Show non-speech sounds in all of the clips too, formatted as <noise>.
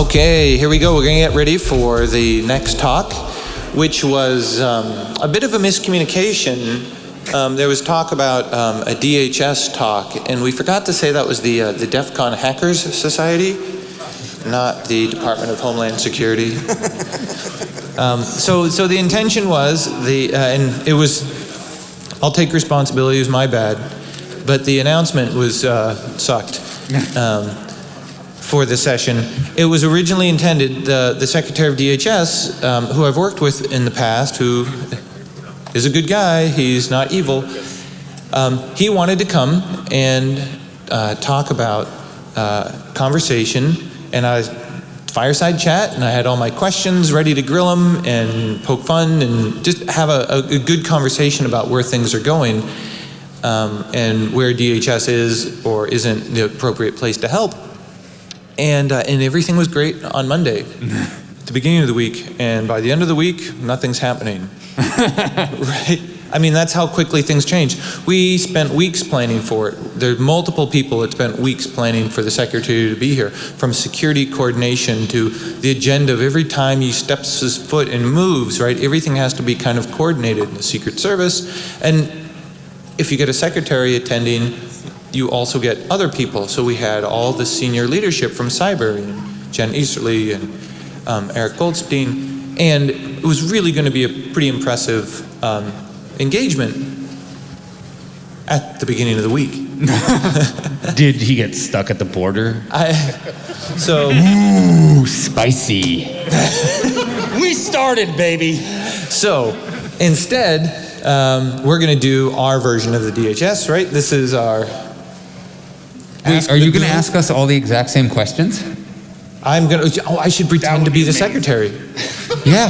Okay, here we go. We're going to get ready for the next talk, which was um, a bit of a miscommunication. Um, there was talk about um, a DHS talk, and we forgot to say that was the uh, the DEF CON Hackers Society, not the Department of Homeland Security. <laughs> um, so, so the intention was the, uh, and it was, I'll take responsibility. It was my bad, but the announcement was uh, sucked. <laughs> For the session. It was originally intended, the, the Secretary of DHS, um, who I've worked with in the past, who is a good guy, he's not evil, um, he wanted to come and uh, talk about uh, conversation, and I fireside chat, and I had all my questions ready to grill him and poke fun and just have a, a, a good conversation about where things are going um, and where DHS is or isn't the appropriate place to help and uh, and everything was great on Monday, at <laughs> the beginning of the week, and by the end of the week, nothing's happening. <laughs> right? I mean, that's how quickly things change. We spent weeks planning for it. There are multiple people that spent weeks planning for the secretary to be here, from security coordination to the agenda of every time he steps his foot and moves, right? Everything has to be kind of coordinated in the Secret Service. And if you get a secretary attending, you also get other people. So we had all the senior leadership from cyber, and Jen Easterly and um, Eric Goldstein, and it was really going to be a pretty impressive um, engagement at the beginning of the week. <laughs> <laughs> Did he get stuck at the border? I, so, Ooh, spicy. <laughs> We started, baby. so instead, um, we're going to do our version of the DHS, right? This is our. Wait, are you going to ask us all the exact same questions? I'm going to. Oh, I should pretend to be be the secretary. Yeah.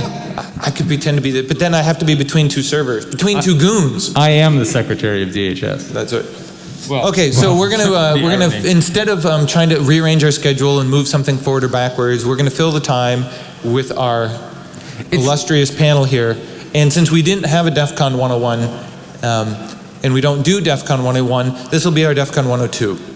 I could pretend to be the, but then I have to be between two servers, between two goons. I am the secretary of DHS. That's it. Well, Okay, so we're gonna uh, <laughs> we're gonna irony. instead of um, trying to rearrange our schedule and move something forward or backwards, we're gonna fill the time with our illustrious panel here. And since we didn't have a DEF CON 101, um, and we don't do DEF CON 101, this will be our DEF CON 102.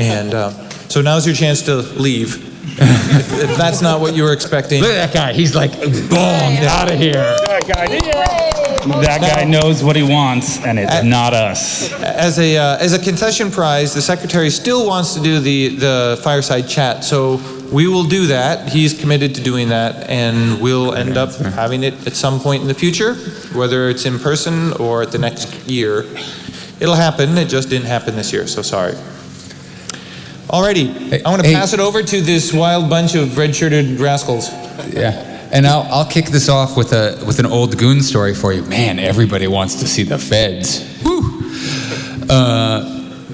And uh, so now's your chance to leave. if, if that's not what you were expecting. Look at that guy. He's like, boom, out of here. That guy, That guy knows what he wants, and it's Uh, not us. As a, uh, as a concession prize, the secretary still wants to do the, the fireside chat, so we will do that. He's committed to doing that, and we'll end up having it at some point in the future, whether it's in person or at the next year. It'll happen, it just didn't happen this year, so sorry. Alrighty, I want to Hey. pass it over to this wild bunch of red-shirted rascals. Yeah. And I'll, I'll kick this off with a with an old goon story for you. Man, everybody wants to see the feds. Woo. Uh,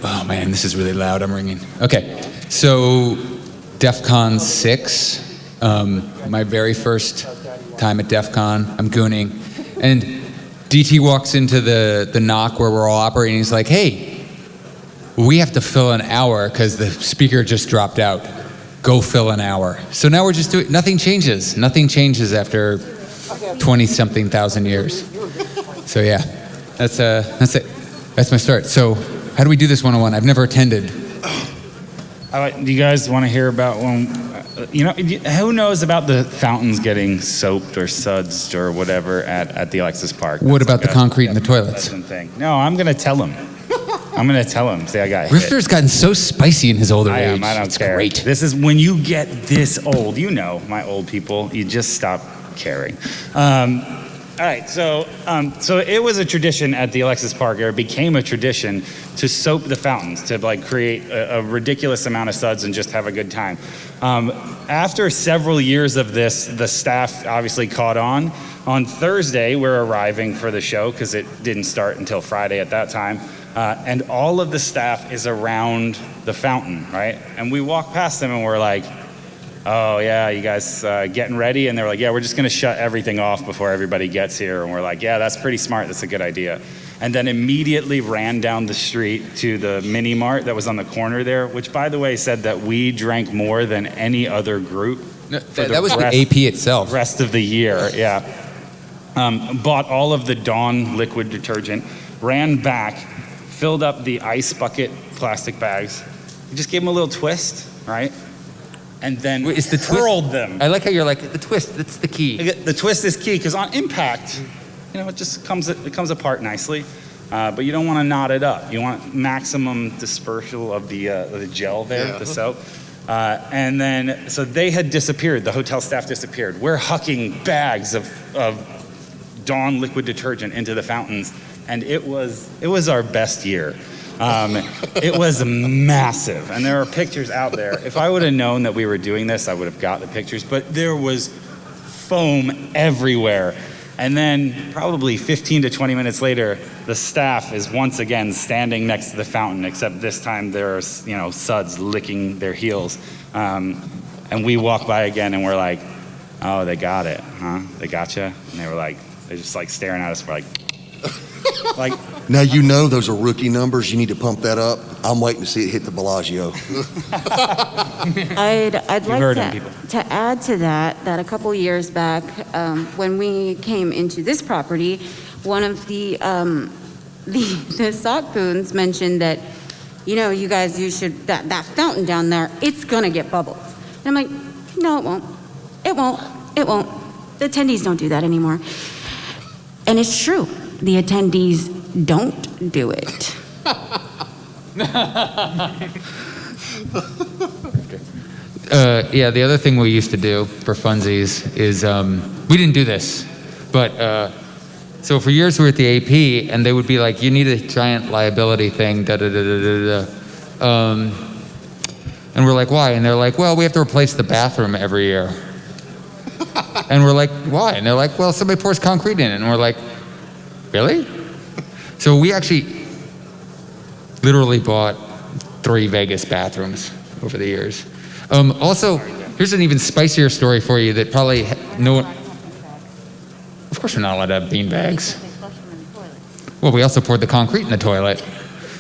oh man, this is really loud. I'm ringing. Okay, so DEF CON 6, um, my very first time at DEF CON, I'm gooning, and DT walks into the the NOC where we're all operating. He's like, "Hey, we have to fill an hour because the speaker just dropped out. Go fill an hour. So now we're just doing, nothing changes. Nothing changes after 20 something thousand years. So yeah, that's, uh, that's it. That's my start. So how do we do this one on one? I've never attended. I like- Do you guys want to hear about when, uh, you know, who knows about the fountains getting soaped or sudsed or whatever at, at the Alexis Park? What That's about like the a- concrete in the toilets? Thing. No, I'm going to tell him. I'm going to tell him. Say I got hit. Rifter's gotten so spicy in his older I age. am. I don't it's care. great. This is when you get this old. You know, my old people. You just stop caring. Um, all right. So, um, so it was a tradition at the Alexis Park, or it became a tradition to soap the fountains to like create a, a ridiculous amount of suds and just have a good time. Um, after several years of this, the staff obviously caught on. On Thursday, we're arriving for the show because it didn't start until Friday at that time. Uh, and all of the staff is around the fountain, right? And we walk past them and we're like, oh, yeah, you guys uh, getting ready? And they're like, yeah, we're just going to shut everything off before everybody gets here. And we're like, yeah, that's pretty smart. That's a good idea. And then immediately ran down the street to the mini mart that was on the corner there, which, by the way, said that we drank more than any other group No, that, that was the AP itself. rest of the year. Yeah. Um, bought all of the Dawn liquid detergent, ran back, filled up the ice bucket plastic bags, just gave them a little twist, right? and then Wait, is the twist- them. I like how you're like the twist. That's the key. The twist is key because on impact, you know, it just comes it comes apart nicely. Uh, but you don't want to knot it up. You want maximum dispersal of the uh, the gel there, Yeah. the soap. Uh, and then, so they had disappeared. The hotel staff disappeared. We're hucking bags of, of Dawn liquid detergent into the fountains, and it was it was our best year. Um, it was massive, and there are pictures out there. If I would have known that we were doing this, I would have got the pictures. But there was foam everywhere. And then, probably 15 to 20 minutes later, the staff is once again standing next to the fountain, except this time there's, you know, suds licking their heels. Um, and we walk by again and we're like, oh, they got it, huh? They got you? And they were like, they're just like staring at us. We're like, <laughs> like, Now you know those are rookie numbers. You need to pump that up. I'm waiting to see it hit the Bellagio. <laughs> I'd, I'd like to, to add to that, that a couple years back, um, when we came into this property, one of the, um, <laughs> the, the SOC goons mentioned that, you know, you guys, you should, that, that fountain down there, it's gonna get bubbled. And I'm like, no, it won't. It won't. It won't. The attendees don't do that anymore. And it's true. The attendees don't do it. <laughs> Uh, yeah, the other thing we used to do for funsies is um, we didn't do this, but uh, so for years we were at the AP, and they would be like, "You need a giant liability thing." Da da da da da da. Um, and we're like, "Why?" And they're like, "Well, we have to replace the bathroom every year." <laughs> and we're like, "Why?" And they're like, "Well, somebody pours concrete in it." And we're like, "Really?" So we actually literally bought three Vegas bathrooms over the years. Um, also, here's an even spicier story for you that probably no one. Of course, we're not allowed to have bean bags. Well, we also poured the concrete in the toilet,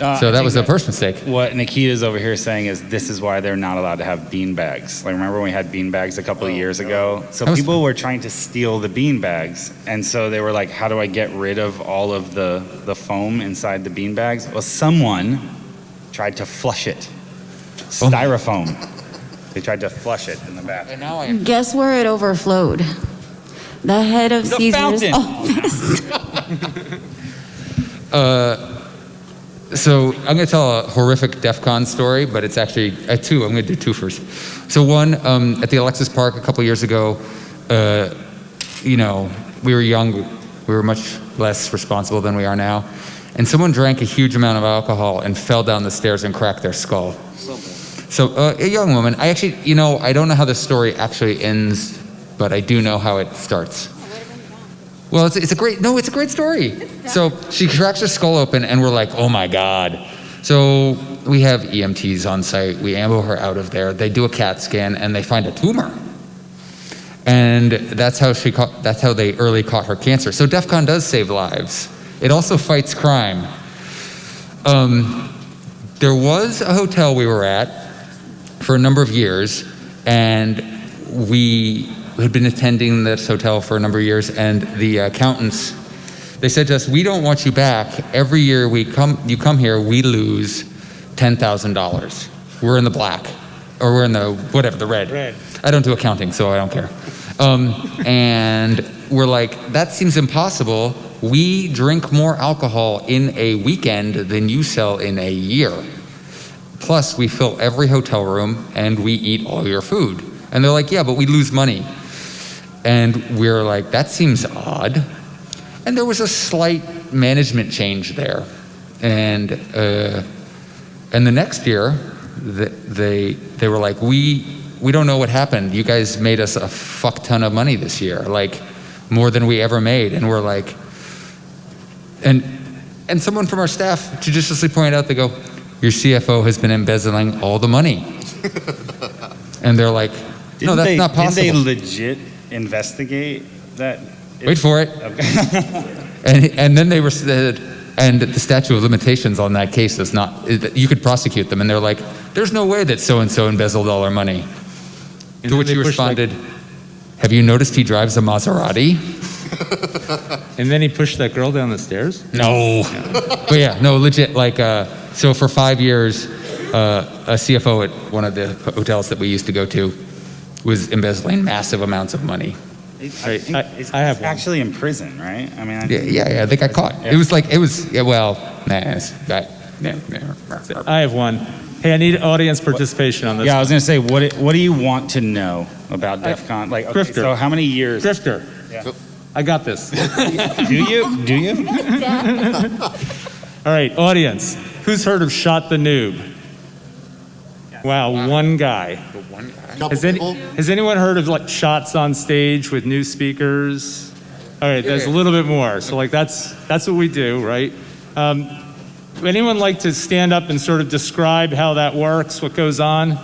uh, so I that was the first mistake. What Nikita's over here saying is this is why they're not allowed to have bean bags. Like remember when we had bean bags a couple of years ago? So That was people were trying to steal the bean bags, and so they were like, "How do I get rid of all of the the foam inside the bean bags?" Well, someone tried to flush it. Oh. Styrofoam. They tried to flush it in the bathroom. And now I. Guess where it overflowed? The head of The Caesar's fountain. office. <laughs> <laughs> So I'm going to tell a horrific DEF CON story, but it's actually uh, two. I'm going to do two first. So one, um, at the Alexis Park a couple years ago, uh, you know, we were young, we were much less responsible than we are now, and someone drank a huge amount of alcohol and fell down the stairs and cracked their skull. So uh, a young woman. I actually, you know, I don't know how the story actually ends, but I do know how it starts. Well, it's, it's a great, no, it's a great story. So she cracks her skull open, and we're like, oh my God. So we have EMTs on site. We amble her out of there. They do a CAT scan, and they find a tumor. And that's how she caught, that's how they early caught her cancer. So DEF CON does save lives. It also fights crime. Um, there was a hotel we were at for a number of years, and we had been attending this hotel for a number of years, and the accountants, they said to us, "We don't want you back. Every year we come, you come here, we lose ten thousand dollars. We're in the black, or we're in the whatever, the red. Red. I don't do accounting, so I don't care. Um, and we're like, that seems impossible. We drink more alcohol in a weekend than you sell in a year. Plus, we fill every hotel room and we eat all your food. And they're like, yeah, but we lose money. And we're like, that seems odd. And there was a slight management change there. And, uh, and the next year, they, they were like, we, we don't know what happened. You guys made us a fuck ton of money this year, like more than we ever made. And we're like, and, and someone from our staff judiciously pointed out, they go, your CFO has been embezzling all the money. <laughs> and they're like, no, that's they, not possible. Didn't they legit investigate that? Wait for it. Okay. <laughs> And, and then they were said, and the statute of limitations on that case is not, you could prosecute them. And they're like, there's no way that so and so embezzled all our money. And to which then you they like- responded, have you noticed he drives a Maserati? <laughs> And then he pushed that girl down the stairs? No. but yeah, no, legit. Like, uh, so for five years, uh, a CFO at one of the hotels that we used to go to was embezzling massive amounts of money. I, I- I- I have one. actually in prison, right? I mean, I Yeah, yeah, yeah they got caught. It was like, it was, yeah, well, nah, it's, that, yeah, yeah. I have one. Hey, I need audience participation on this. Yeah, I was gonna say, what what do you want to know about DEF CON? Like, okay, Grifter. so how many years? Drifter. Yeah. I got this. <laughs> Do you? Do you? All right, audience. Who's heard of Shot the Noob? Wow, one guy. Couple Has, any, has anyone heard of like shots on stage with new speakers? All right, there's a little bit more. So like that's that's what we do, right? Um, would anyone like to stand up and sort of describe how that works? What goes on?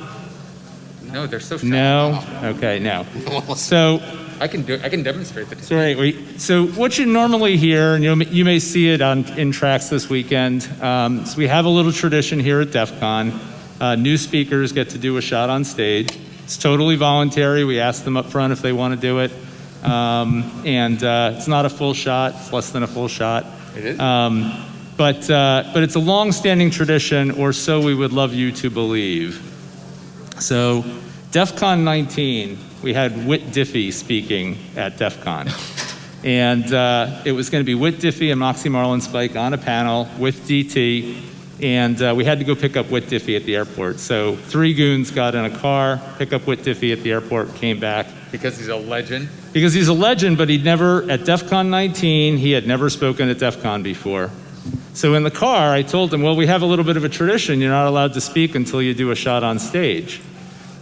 No, they're so shy. No. Okay, no. <laughs> So I can do, I can demonstrate the So, right, we, so what you normally hear, and you may, you may see it on in tracks this weekend. Um, so we have a little tradition here at DEF CON. Uh, new speakers get to do a shot on stage. It's totally voluntary. We ask them up front if they want to do it, um, and uh, it's not a full shot. It's less than a full shot. It is? Um, but uh, but it's a long-standing tradition, or so we would love you to believe. So, DEF CON 19, we had Whit Diffie speaking at DEF CON. And uh, it was going to be Whit Diffie and Moxie Marlinspike on a panel with DT. And uh, we had to go pick up Whit Diffie at the airport. So three goons got in a car, pick up Whit Diffie at the airport, came back. Because he's a legend. Because he's a legend, but he'd never, at DEF CON 19, he had never spoken at DEF CON before. So in the car, I told him, well, we have a little bit of a tradition. You're not allowed to speak until you do a shot on stage.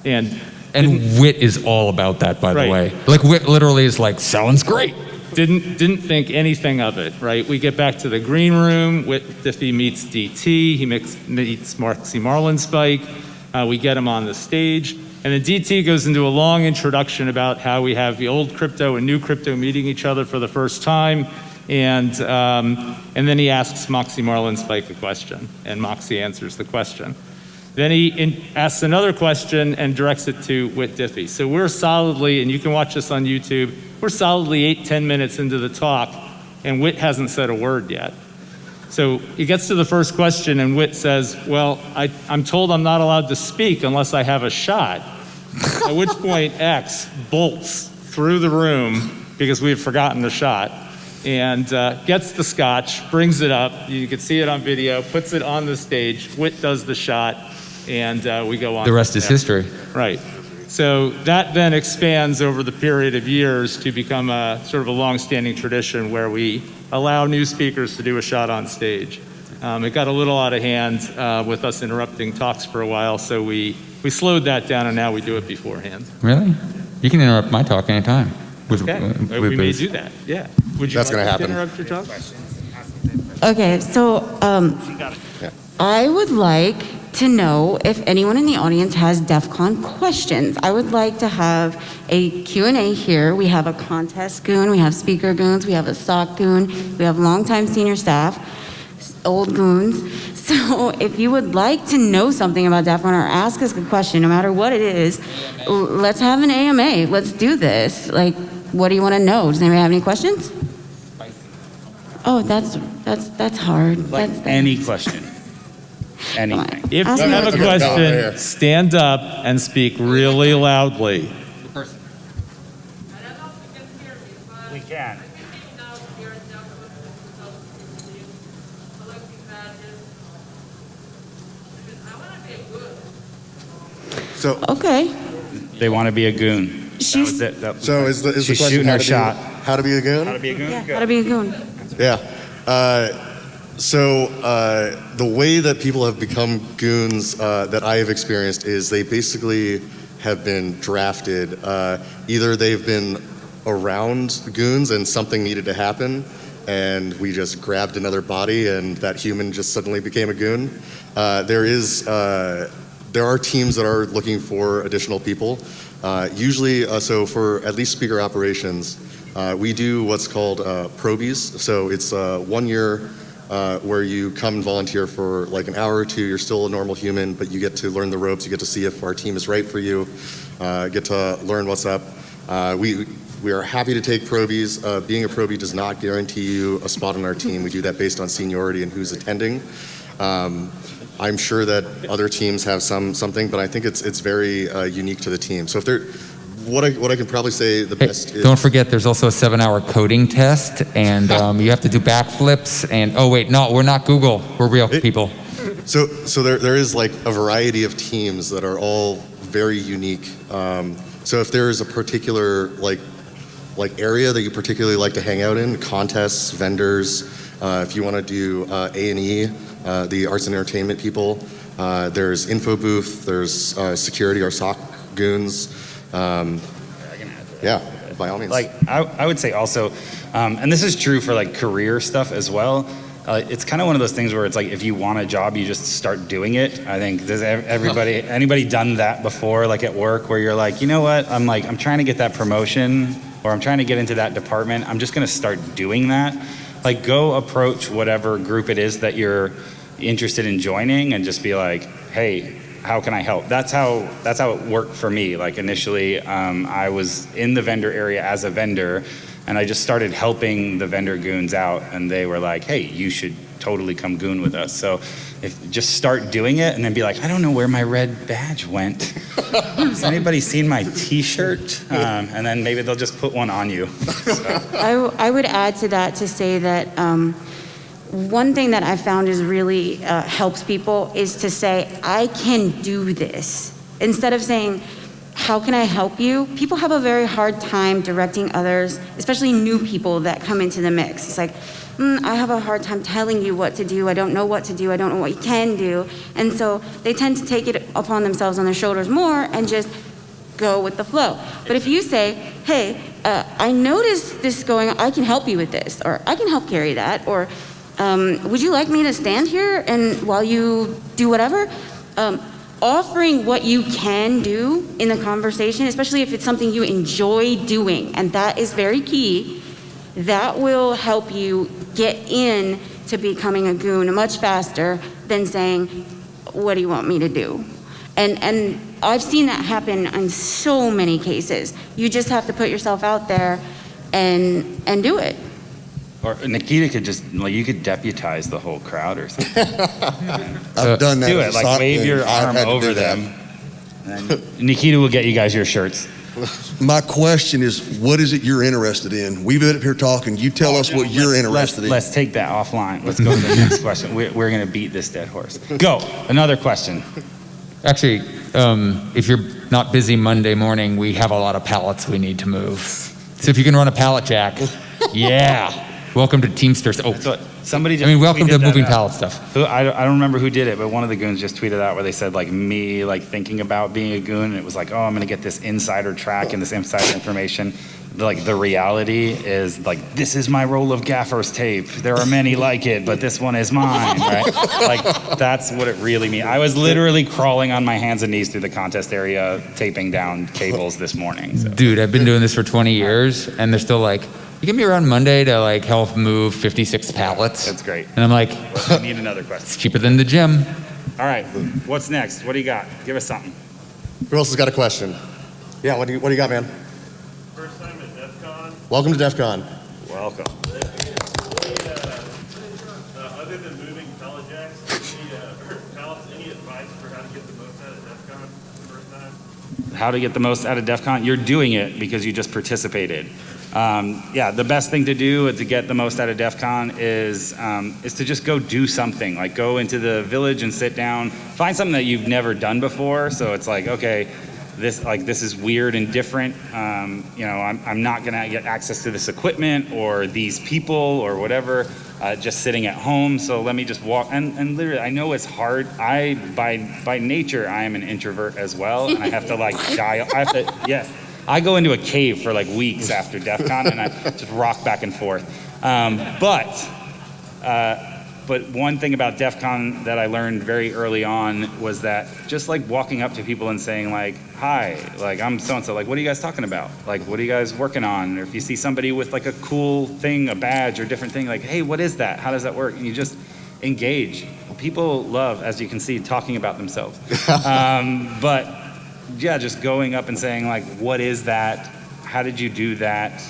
And And Whit is all about that, by Right. the way. Like, Whit literally is like, sounds great. Didn't didn't think anything of it, right? We get back to the green room. Diffie meets DT. He meets Moxie Marlinspike. Uh, we get him on the stage, and then DT goes into a long introduction about how we have the old crypto and new crypto meeting each other for the first time, and um, and then he asks Moxie Marlinspike a question, and Moxie answers the question. Then he in, asks another question and directs it to Whit Diffie. So we're solidly, and you can watch this on YouTube, we're solidly eight, ten minutes into the talk, and Whit hasn't said a word yet. So he gets to the first question, and Whit says, Well, I, I'm told I'm not allowed to speak unless I have a shot. At which point, X bolts through the room because we had forgotten the shot and uh, gets the scotch, brings it up. You can see it on video, puts it on the stage. Whit does the shot, and uh, we go on. The rest is there. history. Right. So that then expands over the period of years to become a sort of a long-standing tradition where we allow new speakers to do a shot on stage. Um, it got a little out of hand uh, with us interrupting talks for a while, so we, we slowed that down and now we do it beforehand. Really? You can interrupt my talk anytime. With, Okay, uh, we may do that, yeah. Would you That's like gonna to happen. interrupt your talk? Okay, so um, I would like to know if anyone in the audience has DEF CON questions. I would like to have a Q&A here. We have a contest goon, we have speaker goons, we have a SOC goon, we have longtime senior staff, old goons. <laughs> So if you would like to know something about DEF CON or ask us a question, no matter what it is, l- let's have an AMA. Let's do this. Like, what do you want to know? Does anybody have any questions? Oh, that's that's that's hard. Like that's, any question. Anything. If Ask you me have a what's going question, stand up and speak really loudly. We can. So, Okay. They want to be a goon. That She's- was it. That- so is the, is the She's question shooting how her to shot. Be, how to be a goon? How to be a goon? Yeah, Good. gotta be a goon. Yeah. Uh, so uh, the way that people have become goons uh, that I have experienced is they basically have been drafted. Uh, either they've been around goons and something needed to happen, and we just grabbed another body, and that human just suddenly became a goon. Uh, there is. Uh, there are teams that are looking for additional people. Uh, usually, so for at least speaker operations, we do what's called probies. So it's one year uh, where you come and volunteer for like an hour or two. You're still a normal human, but you get to learn the ropes. You get to see if our team is right for you. Uh, get to learn what's up. Uh, we we are happy to take probies. Uh, being a probie does not guarantee you a spot on our team. We do that based on seniority and who's attending. Um, I'm sure that other teams have some something, but I think it's it's very uh, unique to the team. So if there, what I what I can probably say the Hey, best is don't forget, there's also a seven-hour coding test, and <laughs> um, you have to do backflips. And oh wait, no, we're not Google. We're real people. So, so there, there is like a variety of teams that are all very unique. Um, so if there is a particular like, like area that you particularly like to hang out in, contests, vendors, uh, if you want to do uh, A and E, uh, the arts and entertainment people, uh, there's info booth, there's uh, security, or SOC goons. Um, yeah, by all means. Like I, I would say also, um, and this is true for like career stuff as well. Uh, it's kind of one of those things where it's like if you want a job, you just start doing it. I think does everybody <laughs> anybody done that before, like at work, where you're like, you know what, I'm like I'm trying to get that promotion or I'm trying to get into that department. I'm just going to start doing that. Like go approach whatever group it is that you're interested in joining and just be like, hey, how can I help? That's how that's how it worked for me. Like initially, um, I was in the vendor area as a vendor, and I just started helping the vendor goons out, and they were like, "Hey, you should totally come goon with us." So, if just start doing it, and then be like, "I don't know where my red badge went. <laughs> Has anybody seen my T-shirt?" Um, and then maybe they'll just put one on you. <laughs> I, w- I would add to that to say that um, one thing that I found is really uh, helps people is to say, I can do this. Instead of saying, how can I help you? People have a very hard time directing others, especially new people that come into the mix. It's like, mm, I have a hard time telling you what to do. I don't know what to do. I don't know what you can do. And so they tend to take it upon themselves on their shoulders more and just go with the flow. But if you say, hey, uh, I noticed this going I can help you with this, or I can help carry that, or um, would you like me to stand here and while you do whatever? Um, offering what you can do in the conversation, especially if it's something you enjoy doing, and that is very key, that will help you get in to becoming a goon much faster than saying, what do you want me to do? And, and I've seen that happen in so many cases. You just have to put yourself out there and, and do it. Or Nikita could just like you could deputize the whole crowd or something. <laughs> I've done that. do it like wave goon. your arm over them. And Nikita will get you guys your shirts. My question is, what is it you're interested in? We've been up here talking. You tell us what you're Let's- interested let's, in. Let's take that offline. Let's go to the next question. We're, we're going to beat this dead horse. Go. Another question. Actually, um, if you're not busy Monday morning, we have a lot of pallets we need to move. So if you can run a pallet jack, <laughs> yeah. Welcome to Teamsters. Oh, what somebody I mean, welcome to moving pallet stuff. Who, I, don't- I don't remember who did it, but one of the goons just tweeted out where they said like me like thinking about being a goon, and it was like, oh, I'm gonna get this insider track and this insider information. Like the reality is like this is my roll of gaffer's tape. There are many like it, but this one is mine, right? like that's what it really means. I was literally crawling on my hands and knees through the contest area, taping down cables this morning. So. Dude, I've been doing this for 20 years, and they're still like, you can be around Monday to like help move 56 pallets. That's great. And I'm like, <laughs> I need another question. it's cheaper than the gym. All right, what's next? What do you got? Give us something. Who else has got a question? Yeah, what do you, what do you got, man? First time at DEF CON. Welcome to DEF CON. Welcome. Uh, other than moving pallet jacks, any, uh, or pallets, any advice for how to get the most out of DEF CON the first time? how to get the most out of DEF CON, you're doing it because you just participated. Um, yeah, the best thing to do to get the most out of DEF CON is, um, is to just go do something. Like go into the village and sit down, find something that you've never done before. So it's like, okay, this like this is weird and different. Um, you know, I'm, I'm not gonna get access to this equipment or these people or whatever. Uh, just sitting at home. So let me just walk. And, and literally, I know it's hard. I by by nature, I am an introvert as well, and I have to like <laughs> dial. I have to yes. I go into a cave for like weeks after DEF CON, and I just rock back and forth. Um, but uh, but one thing about DEF CON that I learned very early on was that just like walking up to people and saying like, hi, like I'm so-and-so, like what are you guys talking about? Like what are you guys working on? Or if you see somebody with like a cool thing, a badge or different thing, like, hey, what is that? How does that work? And you just engage. People love, as you can see, talking about themselves. <laughs> um, but yeah, just going up and saying like, what is that? How did you do that?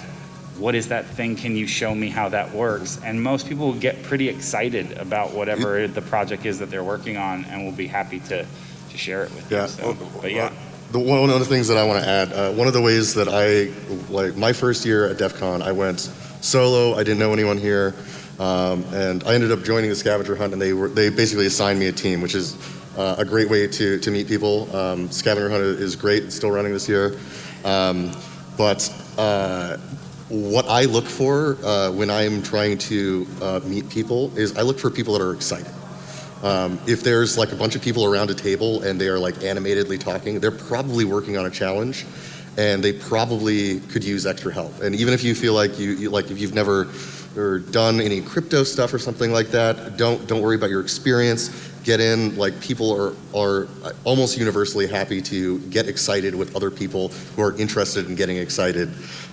what is that thing? Can you show me how that works? And most people will get pretty excited about whatever the project is that they're working on and will be happy to, to share it with Yeah. you. So, but yeah, the one of the things that I want to add, uh, one of the ways that I like my first year at DEF CON, I went solo. I didn't know anyone here, um, and I ended up joining the scavenger hunt, and they were they basically assigned me a team, which is uh, a great way to to meet people. Um, scavenger hunt is great; it's still running this year, um, but. Uh, what I look for uh, when I'm trying to uh, meet people is I look for people that are excited. Um, if there's like a bunch of people around a table and they are like animatedly talking, they're probably working on a challenge and they probably could use extra help. And even if you feel like you, you like if you've never or done any crypto stuff or something like that, don't don't worry about your experience. Get in. Like people are are almost universally happy to get excited with other people who are interested in getting excited.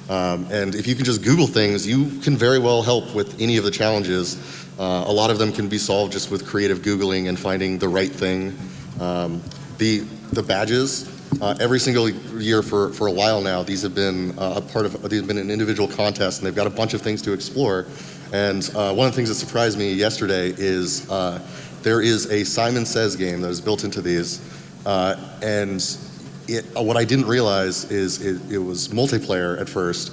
Um, and if you can just Google things, you can very well help with any of the challenges. Uh, a lot of them can be solved just with creative Googling and finding the right thing. Um, the, the badges, uh, every single year for, for a while now, these have been uh, a part of, these have been an individual contest and they've got a bunch of things to explore. And uh, one of the things that surprised me yesterday is uh, there is a Simon Says game that is built into these. Uh, and it, what I didn't realize is it, it was multiplayer at first,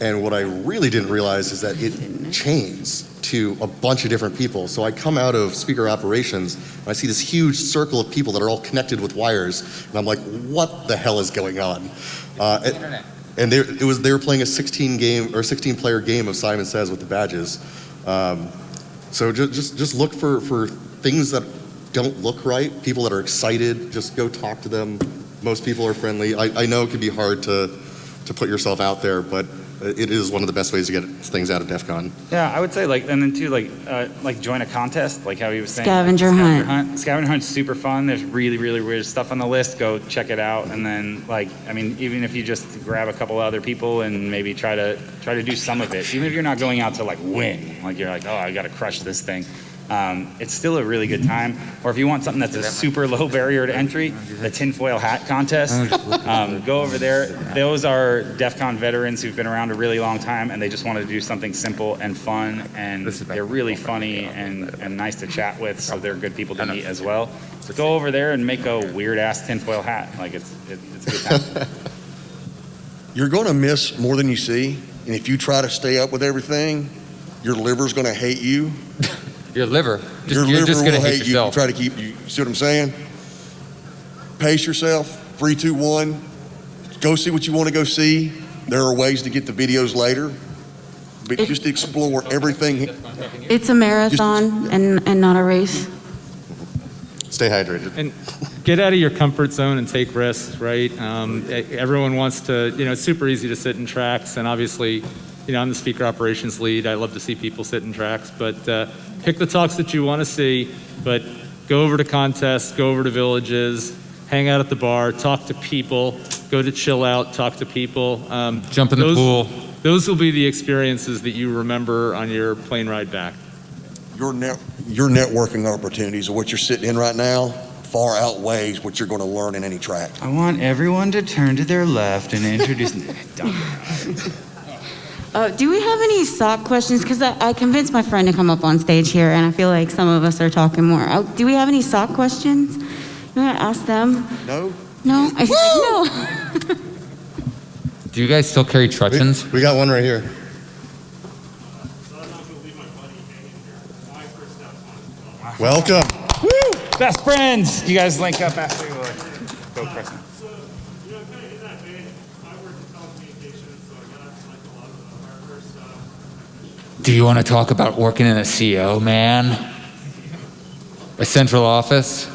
and what I really didn't realize is that it chains to a bunch of different people. So I come out of speaker operations, and I see this huge circle of people that are all connected with wires, and I'm like, what the hell is going on? Uh, and and they, it was, they were playing a 16 game or 16 player game of Simon Says with the badges. Um, so just, just, just look for, for things that don't look right, people that are excited, just go talk to them, most people are friendly. I, I know it can be hard to, to put yourself out there, but it is one of the best ways to get things out of DEF CON. Yeah, I would say like, and then too, like, uh, like join a contest, like how he was saying. Scavenger like, hunt. Scavenger hunt's super fun. There's really, really weird stuff on the list. Go check it out, and then like, I mean, even if you just grab a couple other people and maybe try to try to do some of it, even if you're not going out to like win, like you're like, oh, I got to crush this thing. Um, it's still a really good time. Or if you want something that's a super low barrier to entry, the tinfoil hat contest, um, go over there. Those are DEF CON veterans who've been around a really long time and they just wanted to do something simple and fun and they're really funny and, and nice to chat with, so they're good people to meet as well. So go over there and make a weird ass tinfoil hat. Like it's, it, it's a good time. <laughs> You're going to miss more than you see. And if you try to stay up with everything, your liver's going to hate you. Your liver. Just, your you're liver just gonna will hate hate you. yourself. You try to keep you. See what I'm saying? Pace yourself. Three, two, one. Go see what you want to go see. There are ways to get the videos later, but It- just explore everything. It's a marathon and, and not a race. Stay hydrated. And get out of your comfort zone and take risks, right? Um, everyone wants to, you know, it's super easy to sit in tracks, and obviously, you know, I'm the speaker operations lead. I love to see people sit in tracks, but uh, pick the talks that you want to see, but go over to contests, go over to villages, hang out at the bar, talk to people, go to chill out, talk to people. Um, Jump in the pool. Those will be the experiences that you remember on your plane ride back. Your net, your networking opportunities of what you're sitting in right now far outweighs what you're going to learn in any track. I want everyone to turn to their left and introduce. <laughs> Uh, do we have any SOC questions? Because I, I convinced my friend to come up on stage here, and I feel like some of us are talking more. Uh, do we have any SOC questions? You want to ask them? No? No? I said no. <laughs> Do you guys still carry truncheons? We got one right here. So I'm not gonna leave my buddy hanging here. My first step's on his Welcome. Best friends. You guys link up after. we Go, Preston. So, you know, kind of in that vein, I work in telecommunications, so I got like a lot of the hardware stuff. Do you want to talk about working in a CO, man? A central office?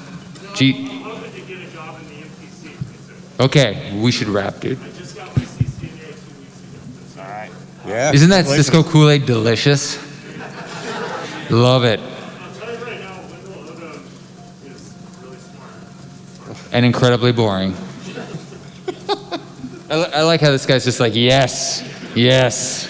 Gee, I'm hoping to get a job in the MPC. Okay, we should wrap, dude. a- I just got my CCNA two weeks ago. All right. Yeah. Isn't that Cisco Kool-Aid delicious? Love it. I'll tell you right now, Wendell Odom is really. And incredibly boring. <laughs> I, I like how this guy's just like, yes, yes.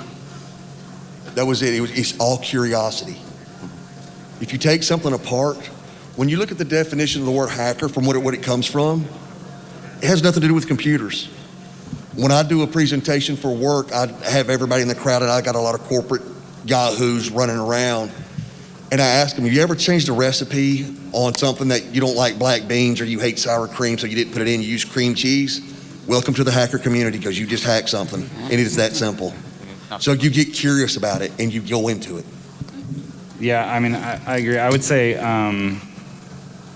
That was it. it was, it's all curiosity. If you take something apart, when you look at the definition of the word hacker from what it, what it comes from, it has nothing to do with computers. When I do a presentation for work, I have everybody in the crowd, and I got a lot of corporate yahoos running around. And I ask them, have you ever changed a recipe on something that you don't like black beans or you hate sour cream, so you didn't put it in, you use cream cheese? Welcome to the hacker community because you just hacked something, and it is that simple. So you get curious about it and you go into it. Yeah, I mean, I, I agree. I would say, um,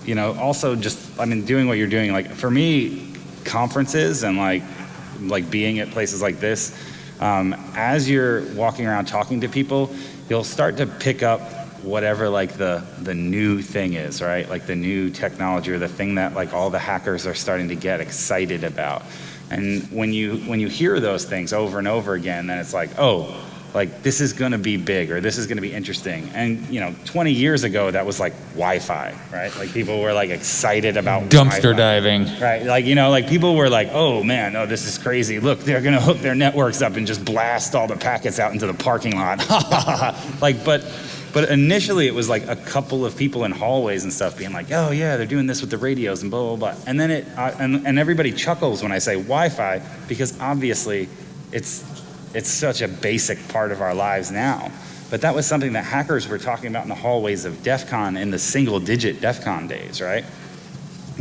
you know, also just, I mean, doing what you're doing, like for me, conferences and like, like being at places like this, um, as you're walking around talking to people, you'll start to pick up whatever like the the new thing is, right? Like the new technology or the thing that like all the hackers are starting to get excited about. And when you when you hear those things over and over again, then it's like, oh, like this is going to be big or this is going to be interesting. And you know, 20 years ago that was like Wi-Fi, right? Like people were like excited about Dumpster Wi-Fi. diving. Right, like you know, like people were like, "Oh man, oh this is crazy! Look, they're gonna hook their networks up and just blast all the packets out into the parking lot." <laughs> like, but, but initially it was like a couple of people in hallways and stuff being like, "Oh yeah, they're doing this with the radios and blah blah blah," and then it, uh, and and everybody chuckles when I say Wi-Fi because obviously, it's it's such a basic part of our lives now. But that was something that hackers were talking about in the hallways of DEF CON in the single digit DEF CON days, right?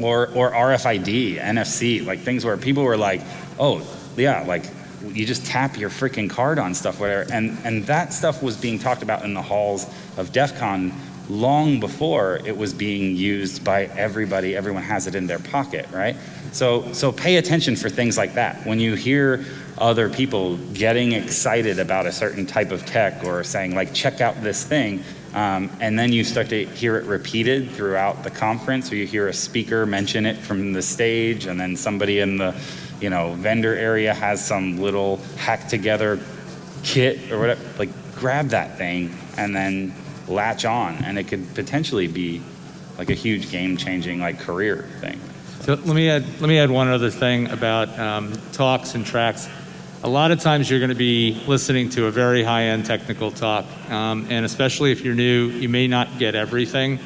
or or RFID, NFC, like things where people were like, "Oh, yeah, like you just tap your freaking card on stuff, whatever." And and that stuff was being talked about in the halls of DEF CON long before it was being used by everybody. Everyone has it in their pocket, right? So so pay attention for things like that. When you hear other people getting excited about a certain type of tech or saying like, "Check out this thing," Um, and then you start to hear it repeated throughout the conference, or you hear a speaker mention it from the stage, and then somebody in the, you know, vendor area has some little hack together kit or whatever. Like, grab that thing and then latch on, and it could potentially be like a huge game-changing like career thing. So let me add, let me add one other thing about um, talks and tracks. A lot of times you're going to be listening to a very high-end technical talk, um, and especially if you're new, you may not get everything.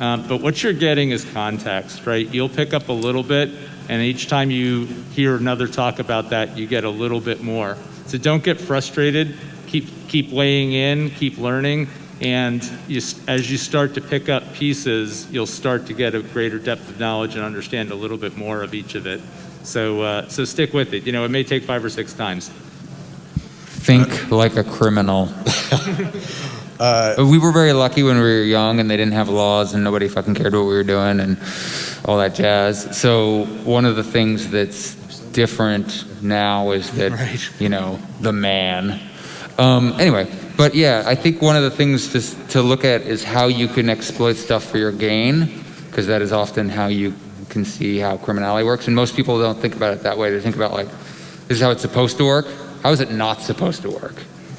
Um, but what you're getting is context, right? You'll pick up a little bit, and each time you hear another talk about that, you get a little bit more. So don't get frustrated. Keep keep weighing in, keep learning, and you, as you start to pick up pieces, you'll start to get a greater depth of knowledge and understand a little bit more of each of it. So, uh, so stick with it. You know, it may take five or six times. Think like a criminal. <laughs> we were very lucky when we were young and they didn't have laws and nobody fucking cared what we were doing and all that jazz. So one of the things that's different now is that, <laughs> you know, the man. Um, anyway, but yeah, I think one of the things to, to look at is how you can exploit stuff for your gain, because that is often how you can see how criminality works. And most people don't think about it that way. They think about like, this is how it's supposed to work. How is it not supposed to work?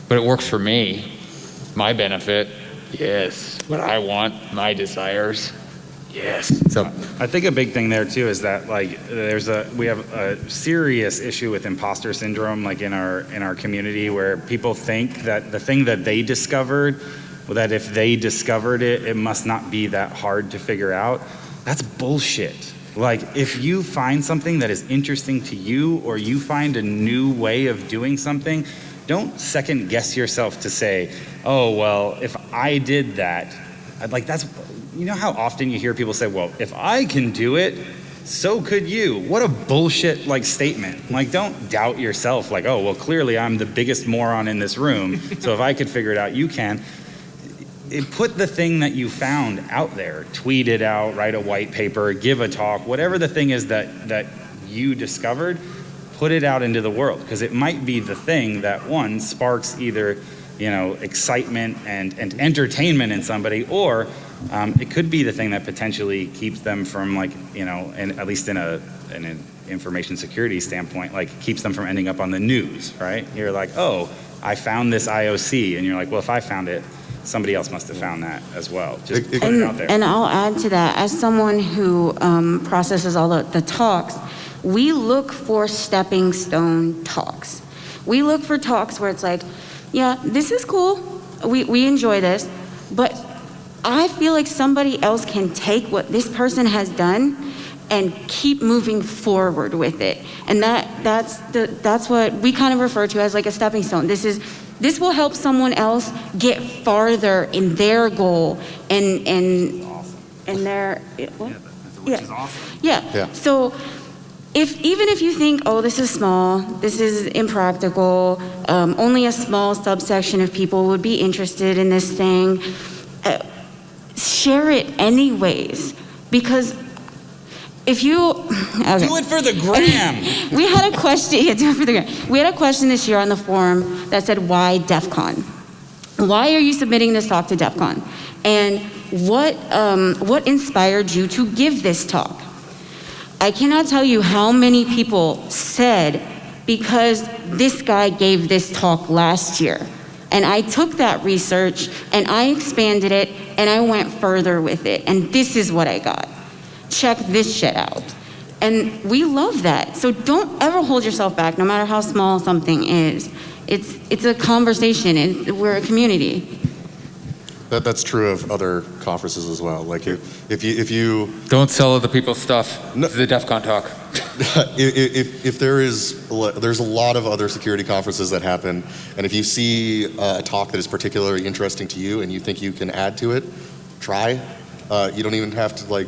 But it works for me, my benefit. Yes. What I want, my desires. Yes. So I think a big thing there too is that like there's a we have a serious issue with imposter syndrome like in our in our community where people think that the thing that they discovered well, that if they discovered it it must not be that hard to figure out. That's bullshit. Like if you find something that is interesting to you or you find a new way of doing something, don't second guess yourself to say, "Oh, well, if I did that, I'd like that's you know how often you hear people say, "Well, if I can do it, so could you." What a bullshit like statement. Like don't doubt yourself like, "Oh, well, clearly I'm the biggest moron in this room, so if I could figure it out, you can." It, put the thing that you found out there, tweet it out, write a white paper, give a talk, whatever the thing is that that you discovered, put it out into the world because it might be the thing that one sparks either you know excitement and, and entertainment in somebody or um, it could be the thing that potentially keeps them from like you know and at least in a in an information security standpoint like keeps them from ending up on the news right? You're like oh i found this ioc and you're like well if i found it somebody else must have found that as well. Just It- it- put it And, out there. and I'll add to that, as someone who um, processes all the, the talks, we look for stepping stone talks. We look for talks where it's like, yeah, this is cool. We, we enjoy this, but I feel like somebody else can take what this person has done and keep moving forward with it. And that that's the that's what we kind of refer to as like a stepping stone. This is this will help someone else get farther in their goal and and and their what? Which is awesome. Yeah. Yeah. So if even if you think, oh, this is small, this is impractical, um, only a small subsection of people would be interested in this thing, uh, share it anyways. Because if you <laughs> okay. Do it for the gram. <laughs> we had a question. Yeah, do it for the gram. We had a question this year on the forum that said, "Why DEF CON? Why are you submitting this talk to DEF CON? And what um, what inspired you to give this talk?" I cannot tell you how many people said, "Because this guy gave this talk last year." And I took that research and I expanded it and I went further with it. And this is what I got check this shit out. And we love that. So don't ever hold yourself back, no matter how small something is. It's, it's a conversation, and we're a community. That, that's true of other conferences as well. Like if, if you if you Don't sell other people's stuff. No. The DEF CON talk. <laughs> if, if, if there is a there's a lot of other security conferences that happen and if you see uh, a talk that is particularly interesting to you and you think you can add to it try uh, you don't even have to like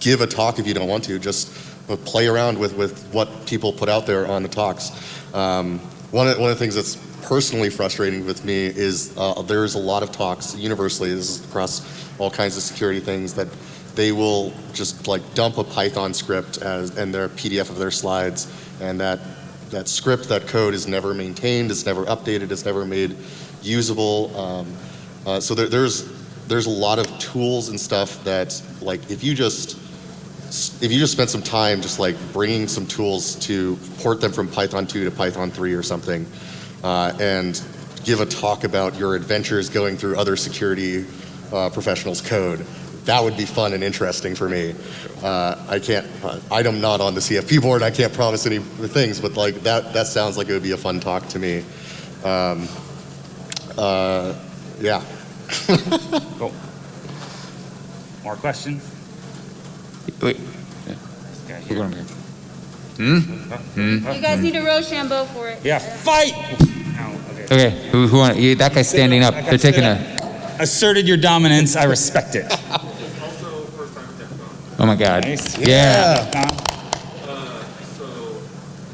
give a talk if you don't want to just uh, play around with, with what people put out there on the talks um, one, of, one of the things that's personally frustrating with me is uh, there's a lot of talks universally this is across all kinds of security things that they will just like dump a Python script as and their PDF of their slides, and that that script, that code is never maintained, it's never updated, it's never made usable. Um, uh, so there, there's there's a lot of tools and stuff that like if you just if you just spend some time just like bringing some tools to port them from Python 2 to Python 3 or something, uh, and give a talk about your adventures going through other security uh, professionals' code. That would be fun and interesting for me. Uh, I can't. Uh, I'm not on the CFP board. I can't promise any things, but like that. That sounds like it would be a fun talk to me. Um, uh, yeah. <laughs> Cool. More questions? Wait, Okay. we're going here. You guys need a Rochambeau for it. Yeah, fight. Ow, okay. Okay, who, who want, yeah, that guy's standing up. They're taking a, Asserted your dominance. I respect it. Also, first time tech con. oh my God. Nice. Yeah. Huh? Uh, so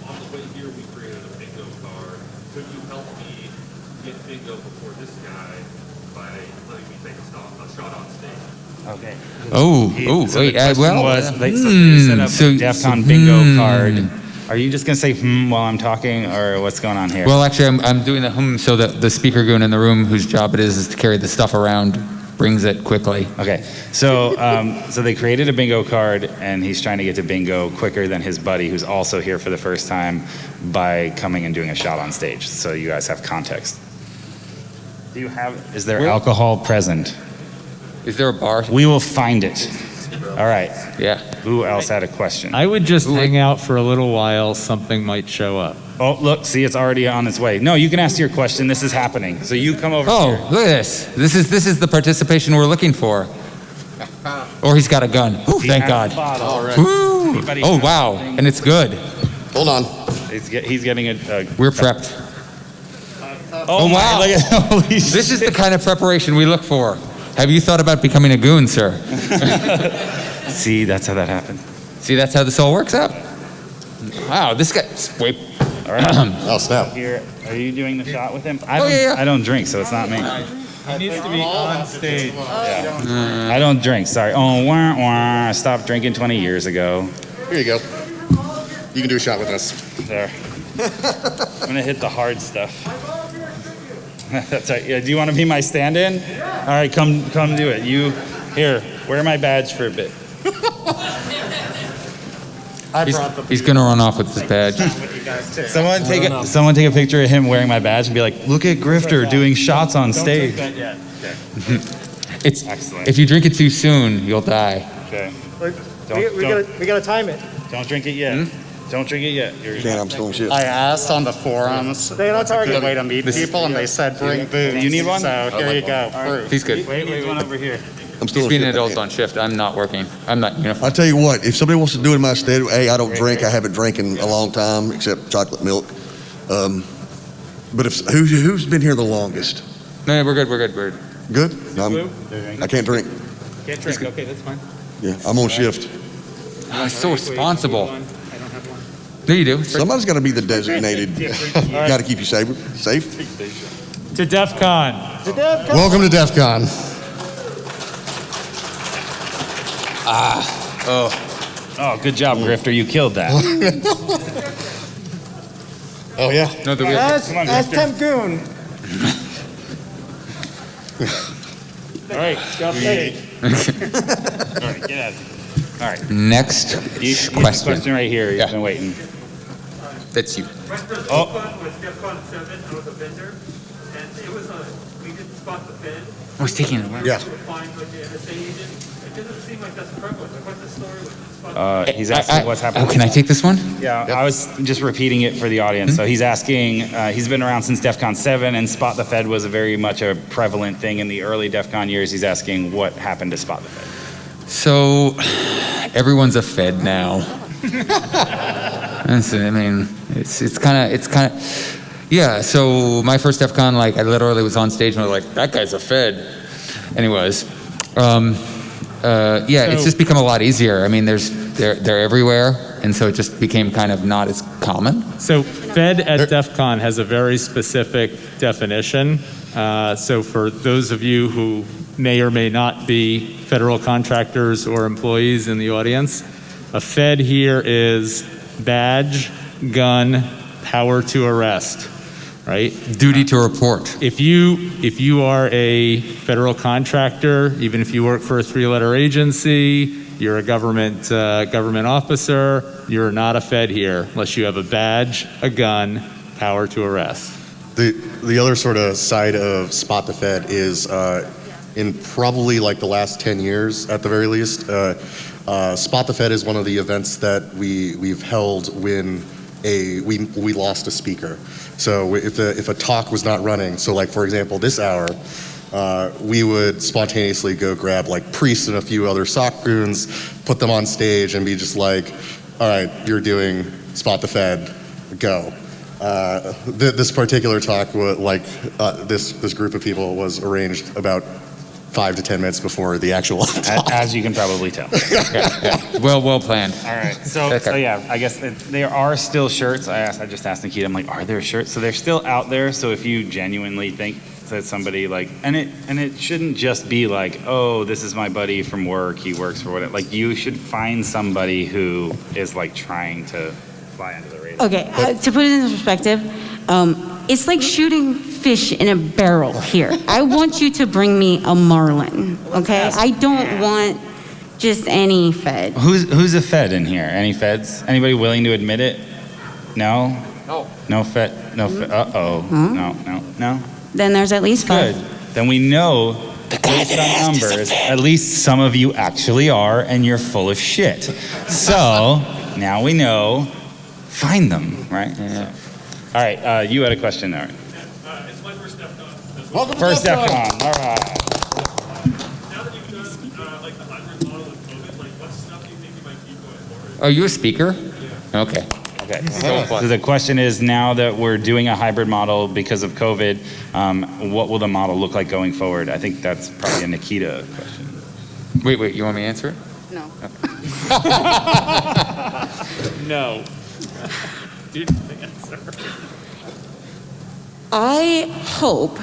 on the way here, we created a bingo card. Could you help me get bingo before this guy by letting me take a stop, a shot on stage? Okay. Oh, He- oh, so wait, the uh, well. was, they, so hmm, they set up so- a DEF so- bingo hmm. card. Are you just gonna say hmm while I'm talking, or what's going on here? Well, actually, I'm, I'm doing the hmm so that the speaker goon in the room, whose job it is, is to carry the stuff around, brings it quickly. Okay, so um, so they created a bingo card, and he's trying to get to bingo quicker than his buddy, who's also here for the first time, by coming and doing a shot on stage. So you guys have context. Do you have? Is there Where- alcohol present? Is there a bar? We will find it. All right. Yeah. Who else had a question? I would just hang out for a little while, something might show up. Oh, look, see, it's already on its way. No, you can ask your question. This is happening. So you come over Oh, here. look at this. This is this is the participation we're looking for. <laughs> Or he's got a gun. Ooh, He thank has God. the bottle. All right. Woo. Anybody Oh have wow, anything? and it's good. Hold on. He's, get, he's getting a. a We're prepped. oh, Oh, my, wow. Look at, <laughs> holy This is the kind of preparation we look for. Have you thought about becoming a goon, sir? <laughs> See, that's how that happened. See, that's how this all works out. Wow, this guy. Wait. All right. <clears throat> Oh snap. Here, are you doing the shot with him? I Oh, don't, yeah, yeah. I don't drink, so it's not me. He needs to be on stage. Yeah. I don't drink. Sorry. Oh, wah, wah. I stopped drinking 20 years ago. Here you go. You can do a shot with us. There. <laughs> I'm gonna hit the hard stuff. <laughs> That's right. Yeah. Do you want to be my stand-in? Yeah. All right, come, come do it. You, here, wear my badge for a bit. <laughs> I He's, he's gonna run off with his badge. Someone take a, someone take a picture of him wearing my badge and be like, look at Grifter doing shots on stage. <laughs> It's Excellent. if you drink it too soon, you'll die. Okay. We, Don't- we don't- gotta, we gotta time it. Don't drink it yet. Hmm? Don't drink it yet. You're Can't, I'm still in shift. I asked on the forums. That's a good way to meet people, and they said bring booze. You need one? So here you go, proof. He's good. Wait, wait, one over here. I'm still He's in being an adult on shift. I'm not working. I'm not uniform. I'll tell you what, if somebody wants to do it in my stead, hey, I don't drink. I haven't drank in a long time, except chocolate milk. Um, but if who, who's been here the longest? No, we're good. We're good. We're Good. Good. I'm, I can't drink. Can't drink, okay, that's fine. Yeah, I'm on shift. oh, he's so responsible. I don't have one. There you do. Somebody's got to be the designated. <laughs> <laughs> got to keep you safe. Safe. To DEF CON. Welcome to DEF CON. Ah, oh, Oh, good job, hmm. Grifter. You killed that. <laughs> Oh, yeah. No, the real. Come on, Grifter. Temp Goon. All right, go mm. stage. All right, get out of here. All right. Next You, you have a question. question right here. You've Yeah. been waiting. That's you. Oh. DEFCON was DEFCON seven, I was a vendor, and it was a, we didn't spot the Fed. I was taking it. Yeah. We would find like the NSA agent, it doesn't seem like that's prevalent, like what's the story with? Uh, he's asking I- what's happening. Oh, can I take this one? Yeah, I was just repeating it for the audience. So he's asking, uh, he's been around since DEF CON 7, and Spot the Fed was a very much a prevalent thing in the early DEF CON years. He's asking what happened to Spot the Fed. So, everyone's a Fed now. I mean, it's it's kind of it's kind of yeah. So my first DEF CON, like I literally was on stage and I was like, that guy's a Fed, Anyways. Um, uh, yeah, it's just become a lot easier. I mean, there's they're they're everywhere, and so it just became kind of not as common. So Fed at DEF CON has a very specific definition. Uh, So for those of you who may or may not be federal contractors or employees in the audience, a Fed here is badge, gun, power to arrest, right? Duty to report. If you if you are a federal contractor, even if you work for a three-letter agency, you're a government uh, government officer, you're not a Fed here unless you have a badge, a gun, power to arrest. The the other sort of side of Spot the Fed is uh, in probably like the last 10 years at the very least. Uh, uh, Spot the Fed is one of the events that we we've held when a we we lost a speaker. So if a, if a talk was not running, so like for example this hour, uh, we would spontaneously go grab like priests and a few other SOC goons, put them on stage, and be just like, "All right, you're doing Spot the Fed, go." Uh, th- this particular talk, like uh, this this group of people, was arranged about five to ten minutes before the actual <laughs> A- talk. As you can probably tell. Yeah, <laughs> yeah. Well, well planned. All right. So, Okay. so yeah, I guess it, there are still shirts. I asked, I just asked Nikita. I'm like, are there shirts? So they're still out there. So if you genuinely think that somebody like, and it and it shouldn't just be like, oh, this is my buddy from work. He works for whatever. Like you should find somebody who is like trying to fly under the radar. Okay, uh, to put it in perspective, um, it's like shooting fish in a barrel here. I want you to bring me a marlin, okay? I don't want just any fed. Who's who's a Fed in here? Any Feds? Anybody willing to admit it? No. No. No Fed. No Fed. Uh oh. No. No. No. Then there's at least five. Good. Then we know based on numbers, at least some of you actually are, and you're full of shit. So now we know. Find them, right? So- All right. Uh, you had a question there. Uh, it's my first DEFCON. as well. Welcome First to DEF CON. DEFCON. All right. Now that you've done, uh, like the hybrid model with COVID, like what stuff do you think you might keep going forward? Are you a speaker? Okay. Okay. So the question is now that we're doing a hybrid model because of COVID, um, what will the model look like going forward? I think that's probably a Nikita question. Wait, wait. You want me to answer it? No. <laughs> No. <laughs> Dude, the answer. I hope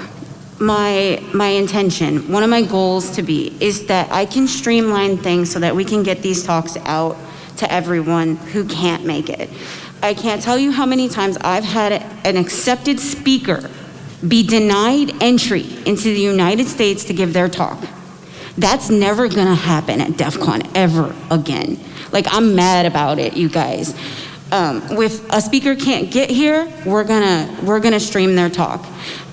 my my intention, one of my goals to be, is that I can streamline things so that we can get these talks out to everyone who can't make it. I can't tell you how many times I've had an accepted speaker be denied entry into the United States to give their talk. That's never gonna happen at DEF CON ever again. Like, I'm mad about it, you guys. Um, if a speaker can't get here, we're gonna, we're gonna stream their talk.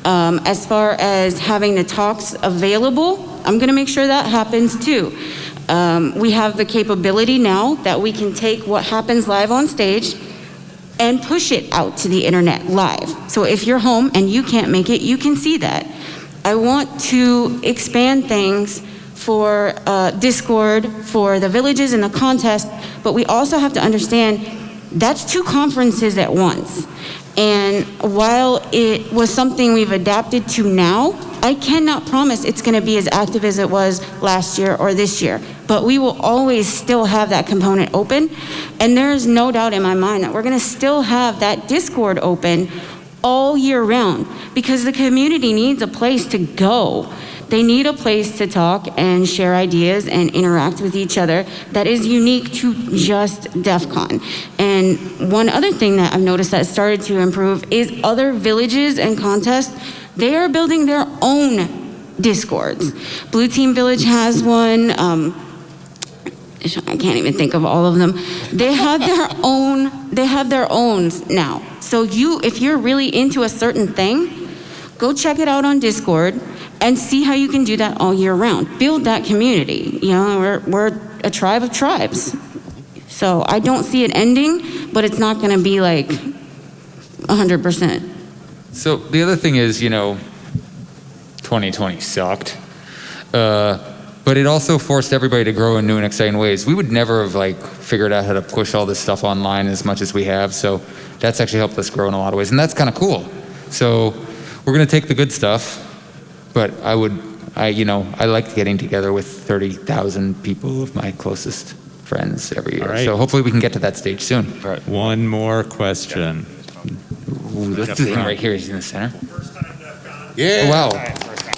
Um, as far as having the talks available, I'm gonna make sure that happens too. Um, we have the capability now that we can take what happens live on stage, and push it out to the internet live. So if you're home and you can't make it, you can see that. I want to expand things for uh, Discord, for the villages and the contest, but we also have to understand that's two conferences at once. And while it was something we've adapted to now, I cannot promise it's going to be as active as it was last year or this year. But we will always still have that component open. And there is no doubt in my mind that we're going to still have that Discord open all year round because the community needs a place to go. They need a place to talk and share ideas and interact with each other that is unique to just DEF CON. And one other thing that I've noticed that started to improve is other villages and contests, they are building their own discords. Blue Team Village has one. Um, I can't even think of all of them. They have their <laughs> own, they have their own now. So you, if you're really into a certain thing, go check it out on Discord and see how you can do that all year round. Build that community. You know, we're, we're a tribe of tribes. So I don't see it ending, but it's not gonna be like 100%. So the other thing is, you know, 2020 sucked. Uh, but it also forced everybody to grow in new and exciting ways. We would never have like figured out how to push all this stuff online as much as we have. So that's actually helped us grow in a lot of ways, and that's kind of cool. So we're gonna take the good stuff, but I would, I you know, I like getting together with 30,000 people of my closest friends every year. All right. So hopefully we can get to that stage soon. One more question. Ooh, this thing right here is in the center. Yeah. Oh, wow.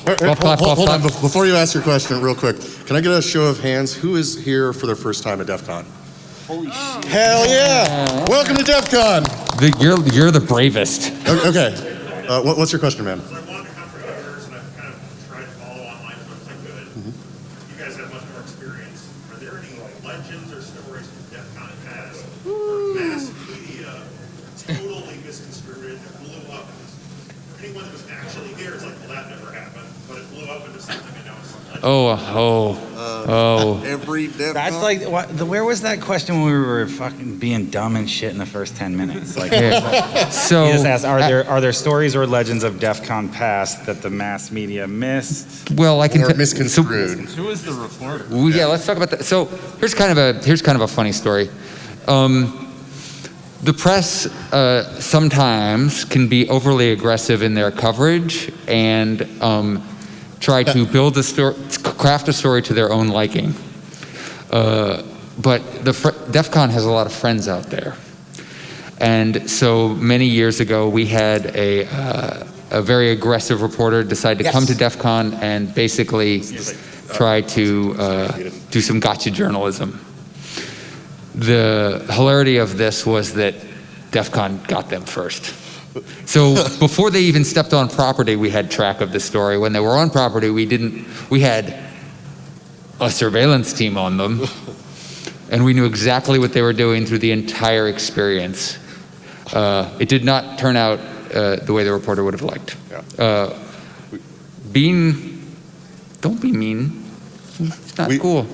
Wait, wait, hold, hold on, before you ask your question, real quick, can I get a show of hands? Who is here for their first time at DEF CON? Holy shit. Hell yeah! Welcome to DEF CON! The, you're, you're the bravest. Okay, uh, what, what's your question, man? So I wanted to come for years, and I've kind of tried to follow online as much as I could. You guys have much more experience. Are there any legends or stories from DEF CON past where mass media totally misconstrued it and blew up? Anyone that was actually here is like, well, that never happened, but it blew up into something I know. Oh, oh, oh. <laughs> Every DEF That's like, what, the, where was that question when we were fucking being dumb and shit in the first 10 minutes? Like, Yeah. <laughs> So he just asked, are there, are there stories or legends of DEF CON past that the mass media missed? well, I can Or t- so- misconstrued? Who is the reporter? Well, yeah, let's talk about that. So here's kind of a here's kind of a funny story. Um, the press uh, sometimes can be overly aggressive in their coverage and um, try to build a story, craft a story to their own liking. Uh, but the fr- DEF CON has a lot of friends out there. And so many years ago, we had a, uh, a very aggressive reporter decide to come to DEF CON and basically try to uh, do some gotcha journalism. The hilarity of this was that DEF CON got them first. So <laughs> before they even stepped on property, we had track of the story. When they were on property, we didn't, we had a surveillance team on them, <laughs> and we knew exactly what they were doing through the entire experience. Uh, it did not turn out uh, the way the reporter would have liked. Yeah. Uh, being, don't be mean. It's not We- cool.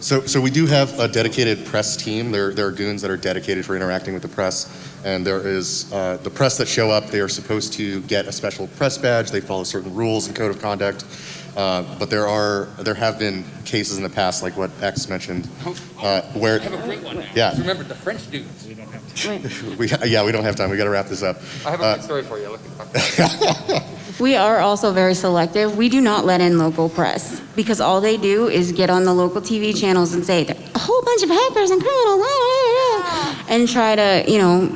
So, so we do have a dedicated press team. There, there are goons that are dedicated for interacting with the press, and there is uh, the press that show up. They are supposed to get a special press badge. They follow certain rules and code of conduct. Uh, but there are, there have been cases in the past, like what X mentioned, uh, where, I have a great one. Yeah. Remember the French dudes. we, don't have time. <laughs> yeah, we don't have time. We got to wrap this up. I have a Uh, good story for you. <laughs> We are also very selective. We do not let in local press because all they do is get on the local TV channels and say a whole bunch of hackers and criminals, ah," and try to, you know,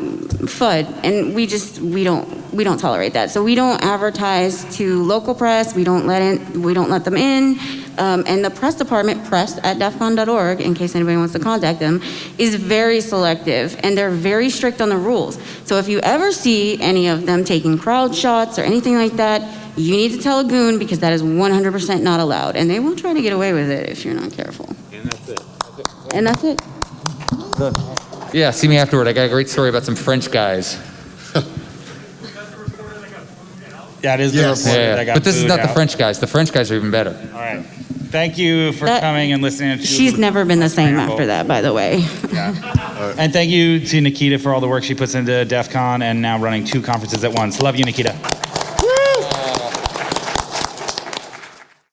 fud. And we just we don't we don't tolerate that. So we don't advertise to local press. We don't let in we don't let them in. Um, and the press department, press at defcon.org, in case anybody wants to contact them, is very selective and they're very strict on the rules. So if you ever see any of them taking crowd shots or anything like that, you need to tell a goon because that is 100% not allowed. And they will try to get away with it if you're not careful. And that's it. And that's it. yeah, see me afterward. I got a great story about some French guys. Yeah, it is the Yes. reporter Yeah, that got but this is booed not the. French guys. The French guys are even better. All right. Thank you for That- coming and listening. To She's never been the same after that, by the way. And thank you to Nikita for all the work she puts into DEF CON and now running two conferences at once. Love you, Nikita.